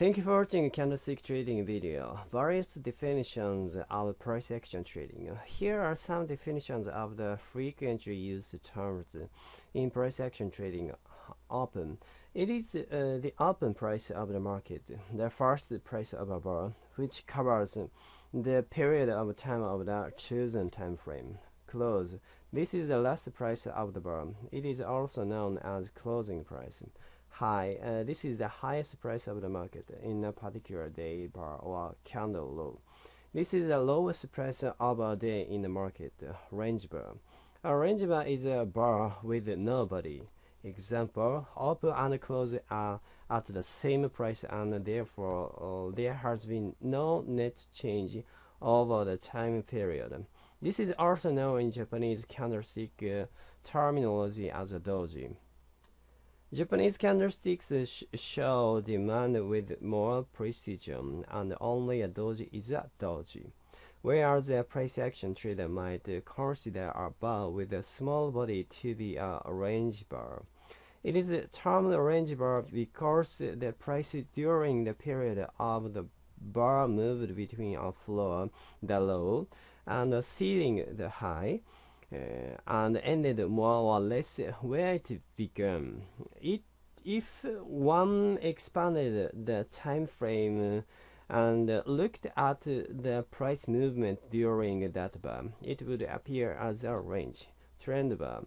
Thank you for watching candlestick trading video. Various definitions of price action trading. Here are some definitions of the frequently used terms in price action trading. Open. It is uh, the open price of the market, the first price of a bar, which covers the period of time of the chosen time frame. Close. This is the last price of the bar. It is also known as closing price high. Uh, this is the highest price of the market in a particular day bar or candle low. This is the lowest price of a day in the market, uh, range bar. A range bar is a bar with nobody. Example, open and close are at the same price and therefore uh, there has been no net change over the time period. This is also known in Japanese candlestick uh, terminology as a doji. Japanese candlesticks sh show demand with more precision, and only a doji is a doji, whereas a price action trader might consider a bar with a small body to be a range bar. It is termed range bar because the price during the period of the bar moved between a floor, the low, and a ceiling, the high, uh, and ended more or less where it began. It, if one expanded the time frame and looked at the price movement during that bar, it would appear as a range trend bar.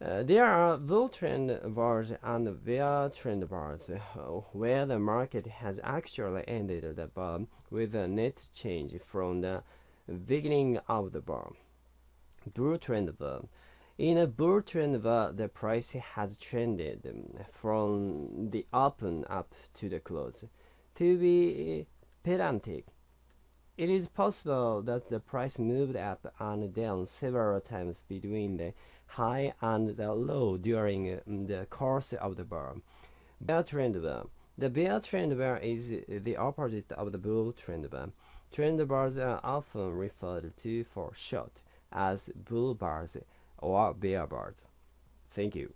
Uh, there are bull trend bars and bear trend bars uh, where the market has actually ended the bar with a net change from the beginning of the bar bull trend bar. In a bull trend bar, the price has trended from the open up to the close. To be pedantic, it is possible that the price moved up and down several times between the high and the low during mm, the course of the bar. Bear trend bar. The bear trend bar is the opposite of the bull trend bar. Trend bars are often referred to for short as bull bars or bars. Thank you.